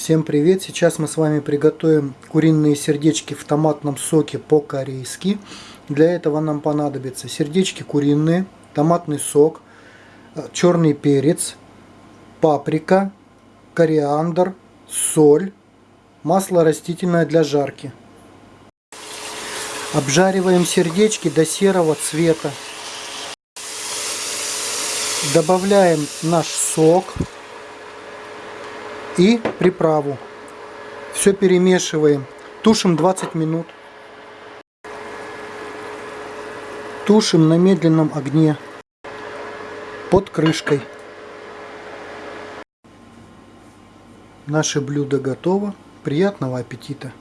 Всем привет! Сейчас мы с вами приготовим куриные сердечки в томатном соке по-корейски. Для этого нам понадобятся сердечки куриные, томатный сок, э, черный перец, паприка, кориандр, соль, масло растительное для жарки. Обжариваем сердечки до серого цвета. Добавляем наш сок и приправу. Все перемешиваем. Тушим 20 минут. Тушим на медленном огне под крышкой. Наше блюдо готово. Приятного аппетита!